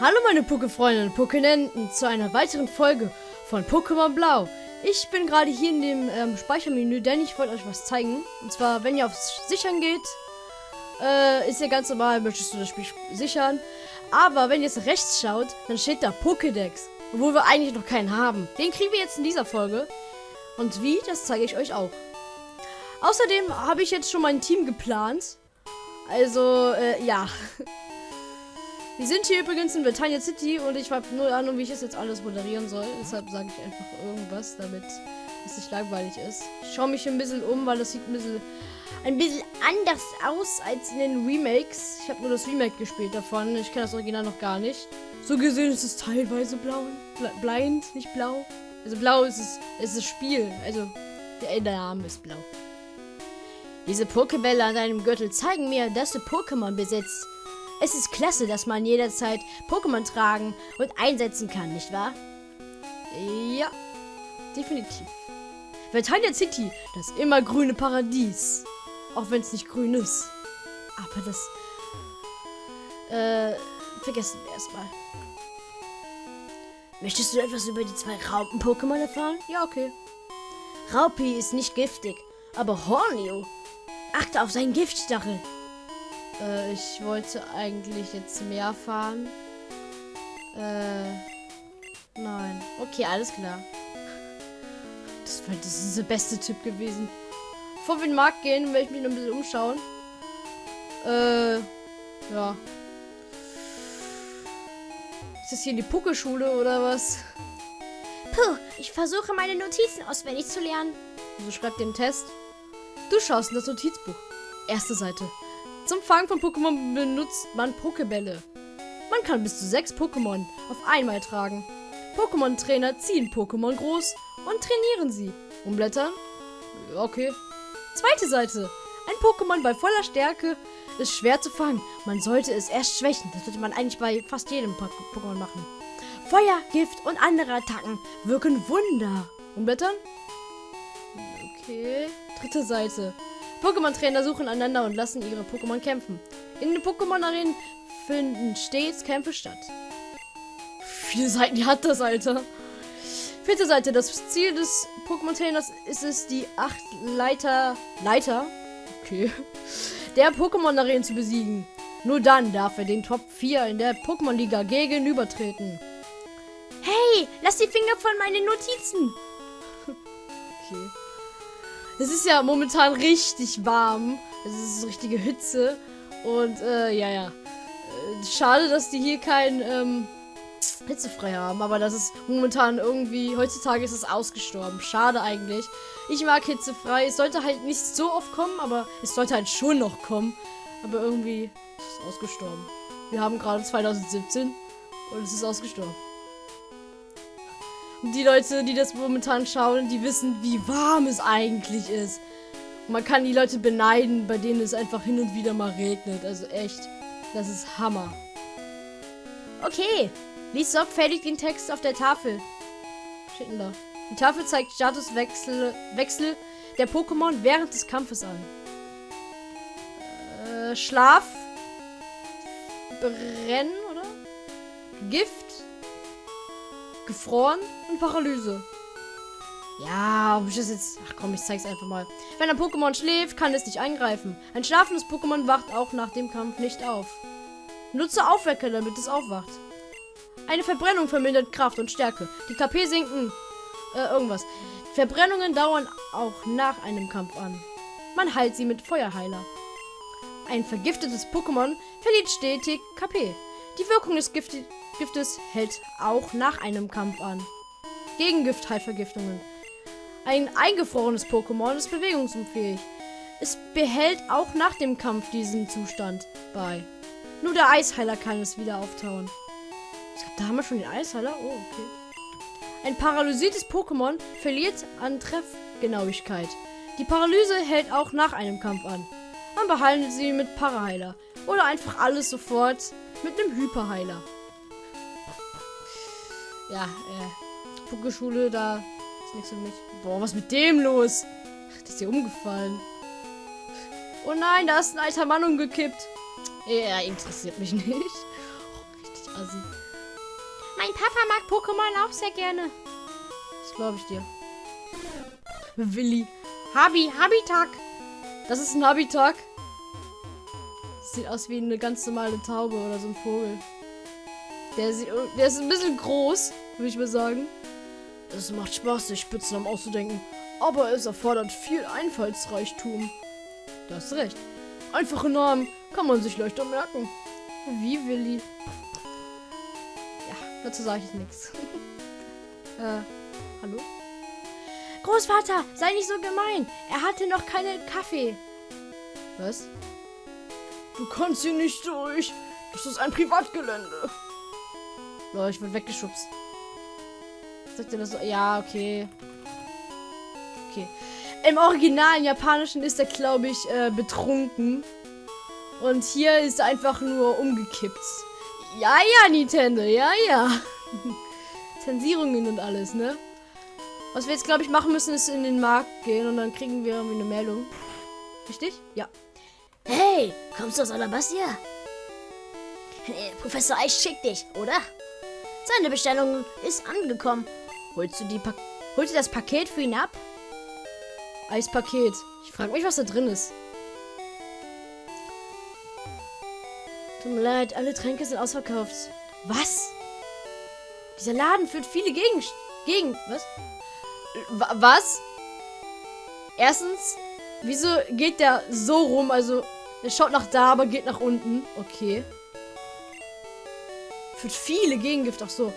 Hallo meine Poké-Freunde und Pokénenten zu einer weiteren Folge von Pokémon Blau. Ich bin gerade hier in dem ähm, Speichermenü, denn ich wollte euch was zeigen. Und zwar, wenn ihr aufs Sichern geht, äh, ist ja ganz normal, möchtest du das Spiel sichern. Aber wenn ihr jetzt rechts schaut, dann steht da Pokédex. Obwohl wir eigentlich noch keinen haben. Den kriegen wir jetzt in dieser Folge. Und wie, das zeige ich euch auch. Außerdem habe ich jetzt schon mein Team geplant. Also, äh, ja. Wir sind hier übrigens in Britannia City und ich habe null Ahnung, wie ich das jetzt alles moderieren soll. Deshalb sage ich einfach irgendwas, damit es nicht langweilig ist. Ich schaue mich ein bisschen um, weil das sieht ein bisschen, ein bisschen anders aus als in den Remakes. Ich habe nur das Remake gespielt davon. Ich kenne das Original noch gar nicht. So gesehen ist es teilweise blau. Blind, nicht blau. Also blau ist es, ist das Spiel. Also der Name ist blau. Diese Pokebälle an deinem Gürtel zeigen mir, dass du Pokémon besitzt. Es ist klasse, dass man jederzeit Pokémon tragen und einsetzen kann, nicht wahr? Ja, definitiv. Vertania City, das immer grüne Paradies. Auch wenn es nicht grün ist. Aber das... Äh, vergessen wir erstmal. Möchtest du etwas über die zwei Raupen-Pokémon erfahren? Ja, okay. Raupi ist nicht giftig, aber Hornio. Achte auf seinen Giftstachel. Äh, ich wollte eigentlich jetzt mehr fahren. Äh, nein. Okay, alles klar. Das, war, das ist der beste Tipp gewesen. Bevor wir in den Markt gehen, werde ich mich noch ein bisschen umschauen. Äh, ja. Ist das hier die Puckelschule oder was? Puh, ich versuche meine Notizen auswendig zu lernen. Also schreibt den Test. Du schaust in das Notizbuch. Erste Seite. Zum Fangen von Pokémon benutzt man Pokebälle. Man kann bis zu sechs Pokémon auf einmal tragen. Pokémon-Trainer ziehen Pokémon groß und trainieren sie. Umblättern? Okay. Zweite Seite. Ein Pokémon bei voller Stärke ist schwer zu fangen. Man sollte es erst schwächen. Das sollte man eigentlich bei fast jedem Pokémon machen. Feuer, Gift und andere Attacken wirken Wunder. Umblättern? Okay. Dritte Seite. Pokémon-Trainer suchen einander und lassen ihre Pokémon kämpfen. In den Pokémon-Arenen finden stets Kämpfe statt. Viele Seiten hat das, Alter. Vierte Seite. Das Ziel des Pokémon-Trainers ist es, die acht Leiter... Leiter? Okay. Der Pokémon-Arenen zu besiegen. Nur dann darf er den Top 4 in der Pokémon-Liga gegenübertreten. Hey, lass die Finger von meinen Notizen. okay. Es ist ja momentan richtig warm. Es ist richtige Hitze. Und, äh, ja, ja. Äh, schade, dass die hier kein, ähm, hitzefrei haben. Aber das ist momentan irgendwie, heutzutage ist es ausgestorben. Schade eigentlich. Ich mag hitzefrei. Es sollte halt nicht so oft kommen, aber es sollte halt schon noch kommen. Aber irgendwie ist es ausgestorben. Wir haben gerade 2017 und es ist ausgestorben. Die Leute, die das momentan schauen, die wissen, wie warm es eigentlich ist. Man kann die Leute beneiden, bei denen es einfach hin und wieder mal regnet. Also echt, das ist Hammer. Okay, lies sorgfältig den Text auf der Tafel. Steht da? Die Tafel zeigt Statuswechsel Wechsel der Pokémon während des Kampfes an. Äh, Schlaf. Brennen, oder? Gift. Gefroren und Paralyse. Ja, ob ich das jetzt... Ach komm, ich zeig's einfach mal. Wenn ein Pokémon schläft, kann es nicht eingreifen. Ein schlafendes Pokémon wacht auch nach dem Kampf nicht auf. Nutze Aufwecker, damit es aufwacht. Eine Verbrennung vermindert Kraft und Stärke. Die KP sinken... Äh, irgendwas. Verbrennungen dauern auch nach einem Kampf an. Man heilt sie mit Feuerheiler. Ein vergiftetes Pokémon verliert stetig KP. Die Wirkung des Giftes Giftes hält auch nach einem Kampf an. Gegengift heilt Vergiftungen. Ein eingefrorenes Pokémon ist bewegungsunfähig. Es behält auch nach dem Kampf diesen Zustand bei. Nur der Eisheiler kann es wieder auftauen. Da haben wir schon den Eisheiler. Oh, okay. Ein paralysiertes Pokémon verliert an Treffgenauigkeit. Die Paralyse hält auch nach einem Kampf an. Man behandelt sie mit Paraheiler. Oder einfach alles sofort mit einem Hyperheiler ja, äh, Pokeschule, da ist nichts für mich. Boah, was ist mit dem los? Das ist hier umgefallen. Oh nein, da ist ein alter Mann umgekippt. Er interessiert mich nicht. Oh, richtig assi. Papa mag Pokémon auch sehr gerne. Das glaube ich dir. Willi. Habi, Habitag. Das ist ein Habitag. Sieht aus wie eine ganz normale Taube oder so ein Vogel. Der, sieht, der ist ein bisschen groß, würde ich mal sagen. Es macht Spaß, sich Spitznamen auszudenken. Aber es erfordert viel Einfallsreichtum. Da hast recht. Einfache Namen kann man sich leichter merken. Wie Willi. Ja, dazu sage ich nichts. äh, hallo? Großvater, sei nicht so gemein. Er hatte noch keinen Kaffee. Was? Du kannst hier nicht durch. Das ist ein Privatgelände. Leute, ich wurde weggeschubst. Sagt ihr das so? Ja, okay. Okay. Im originalen Japanischen ist er, glaube ich, äh, betrunken. Und hier ist er einfach nur umgekippt. Ja, ja, Nintendo, ja, ja. Zensierungen und alles, ne? Was wir jetzt, glaube ich, machen müssen, ist in den Markt gehen und dann kriegen wir irgendwie eine Meldung. Richtig? Ja. Hey, kommst du aus Alabastia? Professor Eich schickt dich, oder? Seine Bestellung ist angekommen. Holst du die pa Holst du das Paket für ihn ab? Eispaket. Ich frage mich, was da drin ist. Tut mir leid, alle Tränke sind ausverkauft. Was? Dieser Laden führt viele Gegen... Gegen... Was? W was? Erstens, wieso geht der so rum? Also, er schaut nach da, aber geht nach unten. Okay. Führt viele Gegengift. Ach so.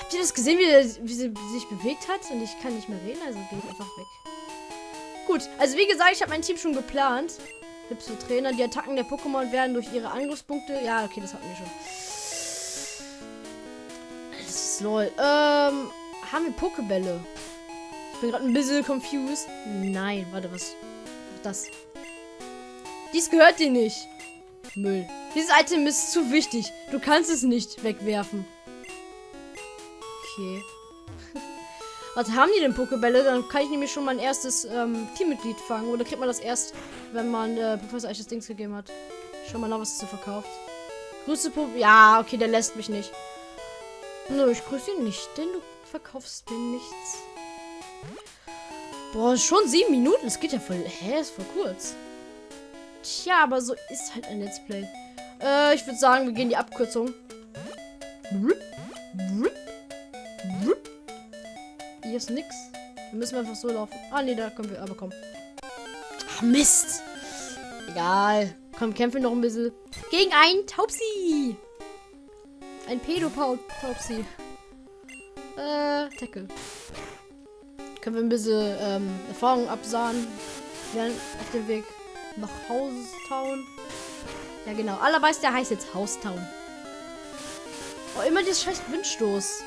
Habt ihr das gesehen, wie, wie sie sich bewegt hat? Und ich kann nicht mehr reden, also gehe ich einfach weg. Gut, also wie gesagt, ich habe mein Team schon geplant. Hübsche Trainer. Die Attacken der Pokémon werden durch ihre Angriffspunkte. Ja, okay, das hatten wir schon. Das ist lol. Ähm, haben wir Pokebälle? Ich bin gerade ein bisschen confused. Nein, warte, was? Das. Dies gehört dir nicht. Müll. Dieses Item ist zu wichtig. Du kannst es nicht wegwerfen. Okay. Was haben die denn Pokebälle? Dann kann ich nämlich schon mein erstes ähm, Teammitglied fangen. Oder kriegt man das erst, wenn man äh, Professor Eich das Dings gegeben hat? Schau mal nach, was es so verkauft. Grüße Pop. Ja, okay, der lässt mich nicht. Nö, ich grüße ihn nicht, denn du verkaufst mir nichts. Boah, schon sieben Minuten. Das geht ja voll. Hä, ist voll kurz. Tja, aber so ist halt ein Let's Play. Äh, ich würde sagen, wir gehen die Abkürzung. Hier ist nix. Wir müssen einfach so laufen. Ah, nee, da können wir aber kommen. Ach, Mist. Egal. Komm, kämpfen noch ein bisschen. Gegen einen Taubsi. Ein Pädopaut-Taubsi. Äh, Tackle. Können wir ein bisschen ähm, Erfahrung absahen. Werden auf dem Weg nach Haustown. Ja, genau. Aller weiß, der heißt jetzt Haustown. Oh, immer das scheiß Windstoß.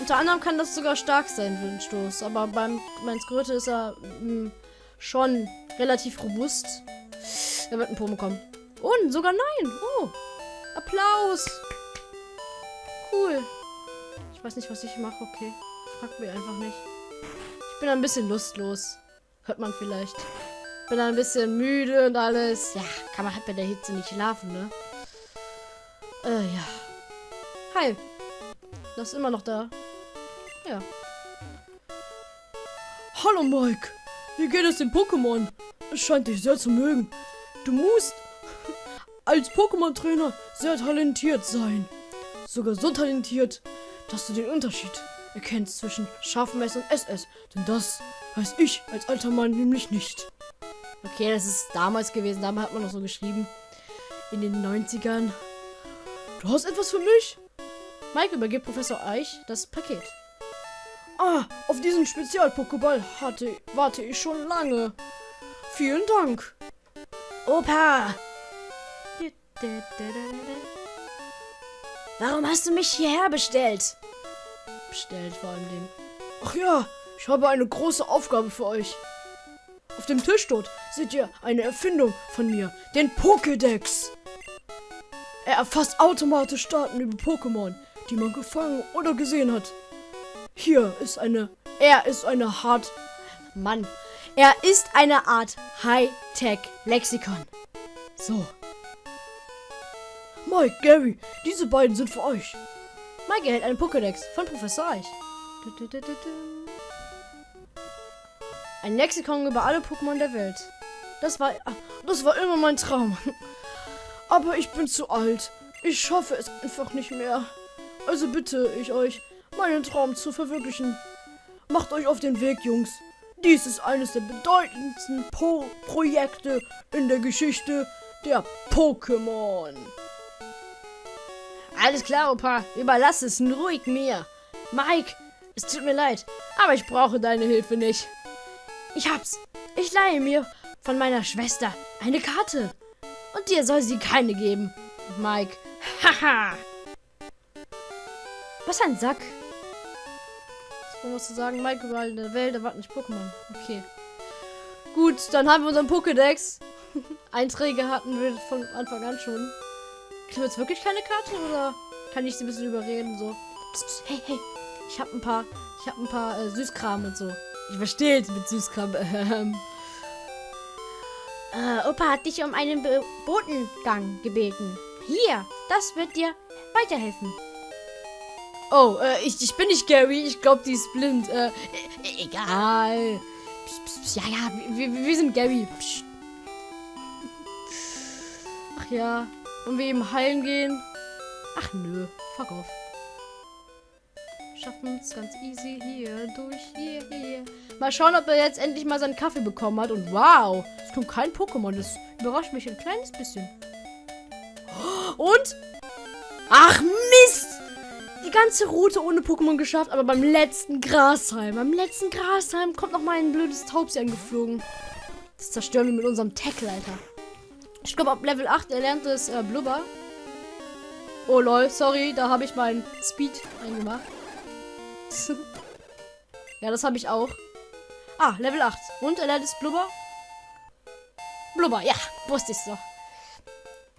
Unter anderem kann das sogar stark sein, Windstoß. Aber beim mein Skröte ist er mh, hm, schon relativ robust. Er wird ein Pomo kommen. Und sogar nein. Oh. Applaus. Cool. Ich weiß nicht, was ich mache. Okay. Frag mich einfach nicht. Ich bin ein bisschen lustlos. Hört man vielleicht. Bin ein bisschen müde und alles. Ja, kann man halt bei der Hitze nicht schlafen, ne? Äh, ja. Hi. Das ist immer noch da. Ja. Hallo Mike. Wie geht es dem Pokémon? Es scheint dich sehr zu mögen. Du musst als Pokémon-Trainer sehr talentiert sein. Sogar so talentiert, dass du den Unterschied erkennst zwischen Scharfmesser und SS. Denn das weiß ich als alter Mann nämlich nicht. Okay, das ist damals gewesen. Damals hat man noch so geschrieben. In den 90ern. Du hast etwas für mich? Mike übergibt Professor Eich das Paket. Ah, auf diesen Spezial-Pokéball hatte, warte ich schon lange. Vielen Dank. Opa! Warum hast du mich hierher bestellt? Bestellt vor allem. Ach ja, ich habe eine große Aufgabe für euch. Auf dem Tisch dort seht ihr eine Erfindung von mir, den Pokédex. Er erfasst automatisch Daten über Pokémon, die man gefangen oder gesehen hat. Hier ist eine. Er ist eine Hart. Mann. Er ist eine Art Hightech-Lexikon. So. Mike, Gary, diese beiden sind für euch. Mike erhält einen Pokédex von Professor Eich. Ein Lexikon über alle Pokémon der Welt. Das war, ah, das war immer mein Traum. Aber ich bin zu alt. Ich schaffe es einfach nicht mehr. Also bitte ich euch, meinen Traum zu verwirklichen. Macht euch auf den Weg, Jungs. Dies ist eines der bedeutendsten po Projekte in der Geschichte der Pokémon. Alles klar, Opa. Überlass es ruhig mir. Mike, es tut mir leid, aber ich brauche deine Hilfe nicht. Ich hab's. Ich leihe mir von meiner Schwester eine Karte. Und dir soll sie keine geben. Mike. Haha. Was ein Sack. Was musst du sagen? Mike, überall in der Welt erwarten nicht Pokémon. Okay. Gut, dann haben wir unseren Pokédex. Einträge hatten wir von Anfang an schon. Kriegen wir jetzt wirklich keine Karte oder kann ich sie ein bisschen überreden? So. Psst, hey, hey. Ich habe ein paar, ich habe ein paar äh, Süßkram und so. Ich verstehe jetzt mit Süßkram. Ähm. Äh, Opa hat dich um einen Be Botengang gebeten. Hier, das wird dir weiterhelfen. Oh, äh, ich, ich bin nicht Gary. Ich glaube, die ist blind. Äh, e egal. Psst, psst, psst. Ja, ja, wir, wir sind Gary. Psst. Ach ja. Und wir eben heilen gehen. Ach nö. Fuck off. Schaffen es ganz easy hier durch hier, hier. Mal schauen, ob er jetzt endlich mal seinen Kaffee bekommen hat. Und wow, es kommt kein Pokémon. Das überrascht mich ein kleines bisschen. Und? Ach Mist! Die ganze Route ohne Pokémon geschafft, aber beim letzten Grashalm, beim letzten Grashalm kommt noch mal ein blödes Taubsi angeflogen. Das zerstören wir mit unserem Tackle, Alter. Ich glaube, ab Level 8 erlernt es äh, Blubber. Oh lol, sorry, da habe ich meinen Speed eingemacht. Ja, das habe ich auch. Ah, Level 8. Und er lernt es Blubber? Blubber, ja, wusste ich doch.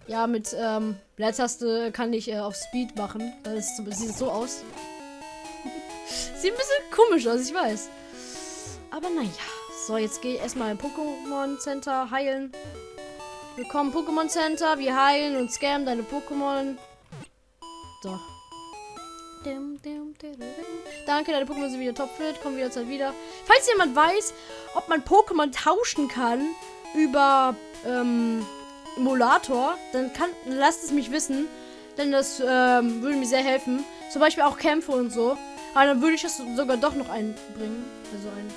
Ja, mit ähm, Leertaste kann ich äh, auf Speed machen. Das sieht so aus. sieht ein bisschen komisch aus, ich weiß. Aber naja. So, jetzt gehe ich erstmal im Pokémon Center heilen. Willkommen Pokémon Center. Wir heilen und scammen deine Pokémon. So. Danke, deine Pokémon sind wieder topfit. Kommen wir jetzt wieder. Falls jemand weiß, ob man Pokémon tauschen kann über ähm, Emulator, dann kann, lasst es mich wissen. Denn das ähm, würde mir sehr helfen. Zum Beispiel auch Kämpfe und so. Aber dann würde ich das sogar doch noch einbringen. Also ein.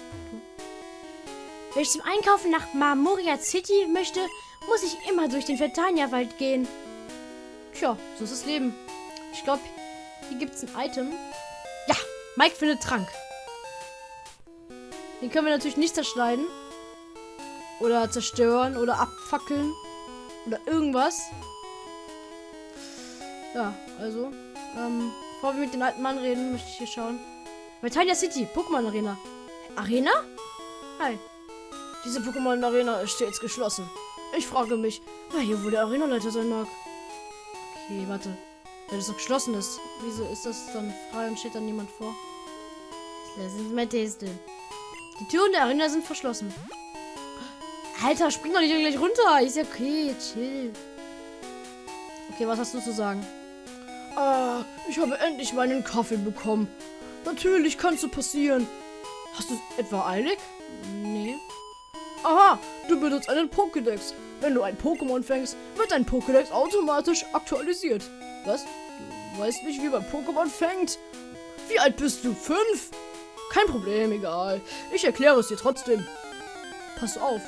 Wenn ich zum Einkaufen nach Marmoria City möchte, muss ich immer durch den Vertania-Wald gehen. Tja, so ist das Leben. Ich glaube, hier gibt es ein Item. Ja, Mike findet Trank. Den können wir natürlich nicht zerschneiden. Oder zerstören oder abfackeln. Oder irgendwas. Ja, also. Ähm, bevor wir mit den alten Mann reden, möchte ich hier schauen. Vitania City, Pokémon Arena. Arena? Hi. Diese Pokémon Arena ist jetzt geschlossen. Ich frage mich, wer hier wohl der Arenaleiter sein mag. Okay, warte. Wenn es noch geschlossen ist, wieso ist das dann frei und steht dann niemand vor? Lass uns mal testen. Die Türen der Arena sind verschlossen. Alter, spring doch nicht gleich runter. Ist ja okay, chill. Okay, was hast du zu sagen? Ah, ich habe endlich meinen Kaffee bekommen. Natürlich kann es so passieren. Hast du es etwa eilig? Nee. Aha, du benutzt einen Pokédex. Wenn du ein Pokémon fängst, wird dein Pokédex automatisch aktualisiert. Was? Du weißt nicht, wie man Pokémon fängt? Wie alt bist du? Fünf? Kein Problem, egal. Ich erkläre es dir trotzdem. Pass auf.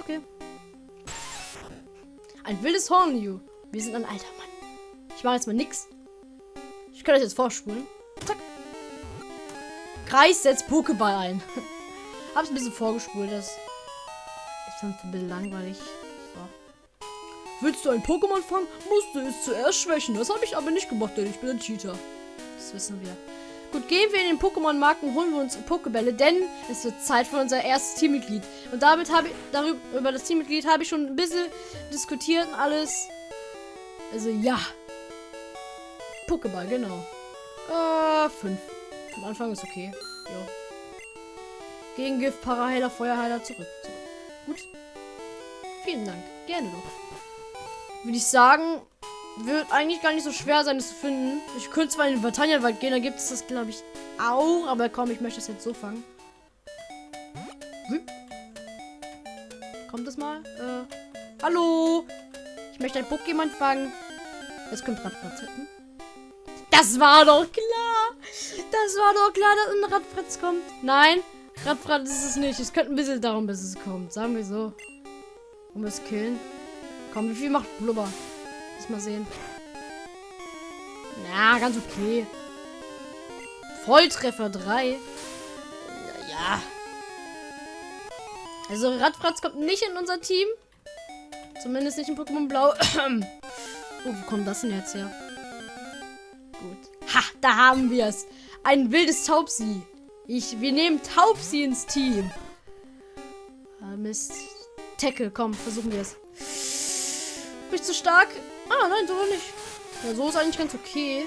Okay. Ein wildes Hornju. Wir sind ein alter Mann. Ich mache jetzt mal nix. Ich kann euch jetzt vorspulen. Zack. Kreis setzt Pokéball ein. Hab's ein bisschen vorgespult. Das ist schon ein bisschen langweilig. So. Willst du ein Pokémon fangen, musst du es zuerst schwächen. Das habe ich aber nicht gemacht, denn ich bin ein Cheater. Das wissen wir. Gut, gehen wir in den Pokémon-Markt und holen wir uns Pokébälle, denn es wird Zeit für unser erstes Teammitglied. Und damit habe ich, darüber, über das Teammitglied habe ich schon ein bisschen diskutiert und alles. Also ja. Pokéball, genau. Äh, fünf. Am Anfang ist okay. Ja. Gegengift, Paraheiler, Feuerheiler, zurück. zurück. Gut. Vielen Dank. Gerne doch. Würde ich sagen, wird eigentlich gar nicht so schwer sein, es zu finden. Ich könnte zwar in den Bataillonwald gehen, da gibt es das, glaube ich, auch. Aber komm, ich möchte es jetzt so fangen. Hm? Kommt das mal? Äh, hallo? Ich möchte ein Pokémon fangen. Jetzt kommt Radfratz hinten. Das war doch klar. Das war doch klar, dass ein Radfratz kommt. Nein, Radfratz ist es nicht. Es könnte ein bisschen darum, bis es kommt. Sagen wir so. Um es killen. Komm, wie viel macht Blubber? Lass mal sehen. Na, ganz okay. Volltreffer 3. Ja. Also Radfratz kommt nicht in unser Team. Zumindest nicht in Pokémon Blau. oh, wo kommt das denn jetzt her? Gut. Ha, da haben wir es. Ein wildes Taubsi. Ich, wir nehmen Taubsi ins Team. Ah, Mist. Tackle, komm, versuchen wir es. Bin ich zu stark? Ah, nein, so nicht. Ja, so ist eigentlich ganz okay.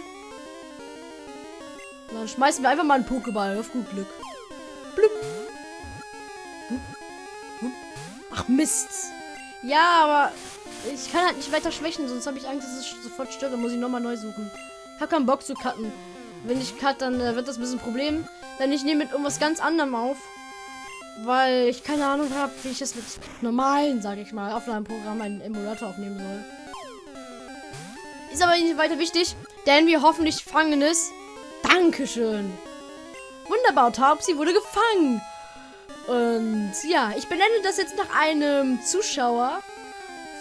Dann schmeißen wir einfach mal einen Pokéball auf gut Glück. Blum. Ach, Mist. Ja, aber ich kann halt nicht weiter schwächen, sonst habe ich Angst, dass es sofort stirbt. Dann muss ich nochmal neu suchen. Ich habe keinen Bock zu cutten. Wenn ich cut, dann äh, wird das ein bisschen ein Problem. Denn ich nehme mit irgendwas ganz anderem auf. Weil ich keine Ahnung habe, wie ich es mit normalen, sage ich mal, Aufnahmeprogramm einen Emulator aufnehmen soll. Ist aber nicht weiter wichtig, denn wir hoffentlich fangen es. Dankeschön. Wunderbar, Taubsi wurde gefangen. Und ja, ich benenne das jetzt nach einem Zuschauer.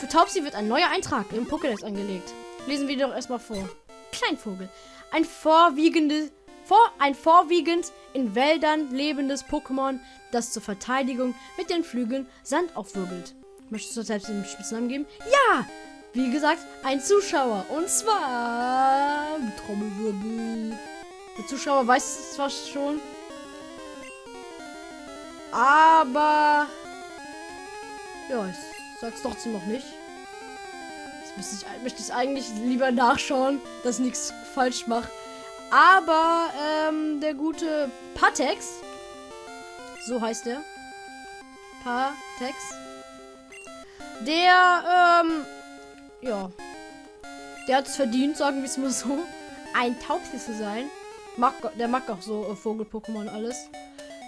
Für Taubsi wird ein neuer Eintrag im Pokédex angelegt. Lesen wir doch erstmal vor. Kleinvogel. Ein vorwiegende, vor, ein vorwiegend in Wäldern lebendes Pokémon, das zur Verteidigung mit den Flügeln Sand aufwirbelt. Möchtest du selbst den Spitznamen geben? Ja! Wie gesagt, ein Zuschauer. Und zwar. Trommelwirbel. Der Zuschauer weiß es zwar schon. Aber. Ja, ich sag's trotzdem noch nicht. Jetzt ich, möchte ich eigentlich lieber nachschauen, dass ich nichts falsch mache. Aber ähm, der gute Patex, so heißt er, Patex, der ähm, ja. Der hat es verdient, sagen wir es mal so. Ein Taubsi zu sein. Mag, der mag auch so äh, Vogel-Pokémon alles.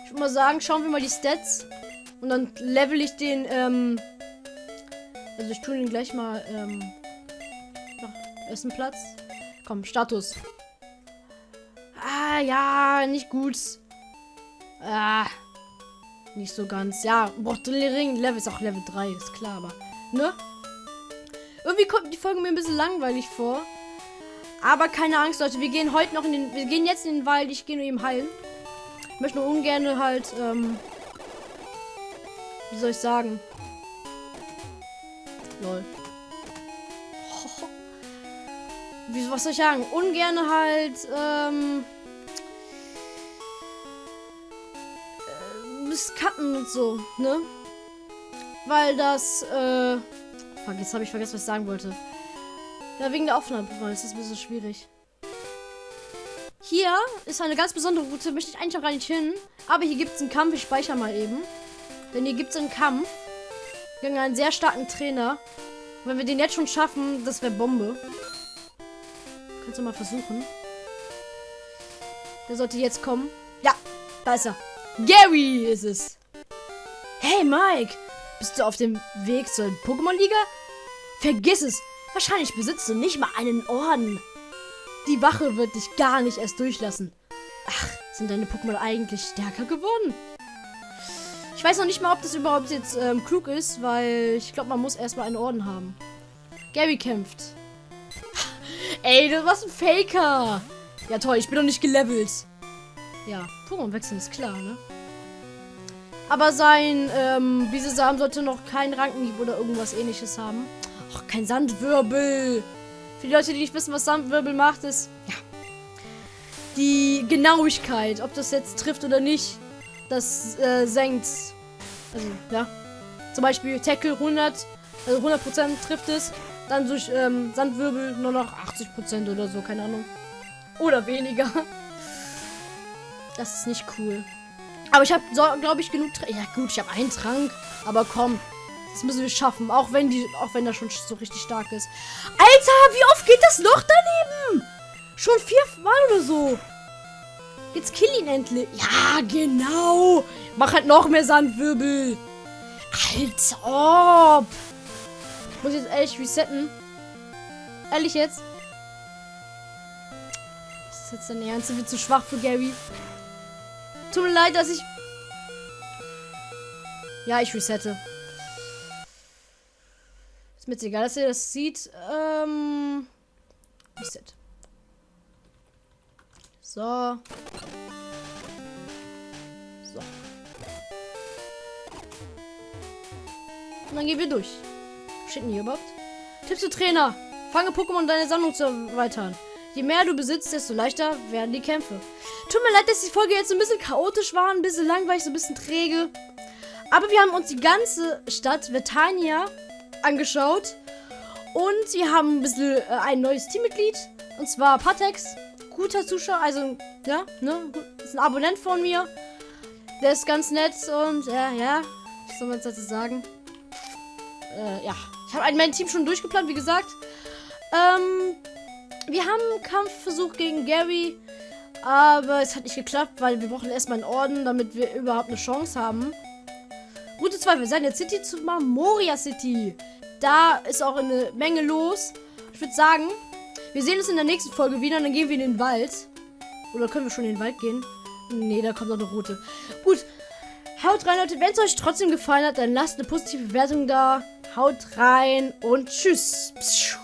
Ich würde mal sagen, schauen wir mal die Stats. Und dann level ich den, ähm. Also ich tue den gleich mal, ähm. Nach ersten Platz. Komm, Status. Ah, ja, nicht gut. Ah. Nicht so ganz. Ja, boah, Ring Level ist auch Level 3, ist klar, aber. Ne? Irgendwie kommt die Folge mir ein bisschen langweilig vor. Aber keine Angst, Leute. Wir gehen heute noch in den. Wir gehen jetzt in den Wald. Ich gehe nur eben heilen. Ich möchte nur ungern halt. Ähm, wie soll ich sagen? Lol. Wie, was soll ich sagen? Ungern halt. Ähm, äh, cutten und so, ne? Weil das, äh, Fuck, jetzt habe ich vergessen, was ich sagen wollte. Ja, wegen der Aufnahmeprogramm ist das ein bisschen schwierig. Hier ist eine ganz besondere Route, möchte ich eigentlich auch gar nicht hin. Aber hier gibt es einen Kampf, ich speichere mal eben. Denn hier gibt es einen Kampf gegen einen sehr starken Trainer. Und wenn wir den jetzt schon schaffen, das wäre Bombe. Kannst du mal versuchen. Der sollte jetzt kommen. Ja, da ist er. Gary ist es. Hey Mike, bist du auf dem Weg zur Pokémon-Liga? Vergiss es. Wahrscheinlich besitzt du nicht mal einen Orden. Die Wache wird dich gar nicht erst durchlassen. Ach, sind deine Pokémon eigentlich stärker geworden? Ich weiß noch nicht mal, ob das überhaupt jetzt ähm, klug ist, weil ich glaube, man muss erstmal einen Orden haben. Gary kämpft. Ey, du warst ein Faker. Ja toll, ich bin doch nicht gelevelt. Ja, Pokémon wechseln ist klar, ne? Aber sein ähm, Bisesam sollte noch kein Rankenhieb oder irgendwas ähnliches haben. Ach, kein Sandwirbel. Für die Leute, die nicht wissen, was Sandwirbel macht, ist ja die Genauigkeit, ob das jetzt trifft oder nicht, das äh, senkt. Also, ja. Zum Beispiel Tackle 100, also 100% trifft es. Dann durch ähm, Sandwirbel nur noch 80% oder so, keine Ahnung. Oder weniger. Das ist nicht cool. Aber ich habe, glaube ich, genug. Tra ja, gut, ich habe einen Trank. Aber komm, Das müssen wir schaffen, auch wenn die, auch wenn das schon so richtig stark ist. Alter, wie oft geht das noch daneben? Schon viermal oder so. Jetzt kill ihn endlich. Ja, genau. Mach halt noch mehr Sandwirbel. Als ob. Ich muss jetzt ehrlich resetten. Ehrlich jetzt. Das ist jetzt dein Ernst? Du bist zu schwach für Gary. Tut mir leid, dass ich... Ja, ich resette. Ist mir jetzt egal, dass ihr das sieht. Ähm... Reset. So. So. Und dann gehen wir durch. Steht denn hier überhaupt? Tipps für Trainer. Fange Pokémon deine Sammlung zu erweitern. Je mehr du besitzt, desto leichter werden die Kämpfe. Tut mir leid, dass die Folge jetzt ein bisschen chaotisch war, ein bisschen langweilig, so ein bisschen träge. Aber wir haben uns die ganze Stadt Vetania angeschaut. Und wir haben ein bisschen äh, ein neues Teammitglied. Und zwar Patex. Guter Zuschauer, also, ja, ne? Ist ein Abonnent von mir. Der ist ganz nett und, äh, ja, was soll man jetzt dazu sagen? Äh, ja. Ich habe mein Team schon durchgeplant, wie gesagt. Ähm, wir haben einen Kampfversuch gegen Gary. Aber es hat nicht geklappt, weil wir brauchen erstmal einen Orden, damit wir überhaupt eine Chance haben. Route 2, wir sind jetzt City zu Moria City. Da ist auch eine Menge los. Ich würde sagen, wir sehen uns in der nächsten Folge wieder und dann gehen wir in den Wald. Oder können wir schon in den Wald gehen? Nee, da kommt noch eine Route. Gut. Haut rein, Leute. Wenn es euch trotzdem gefallen hat, dann lasst eine positive Bewertung da. Haut rein und tschüss. Pschuh.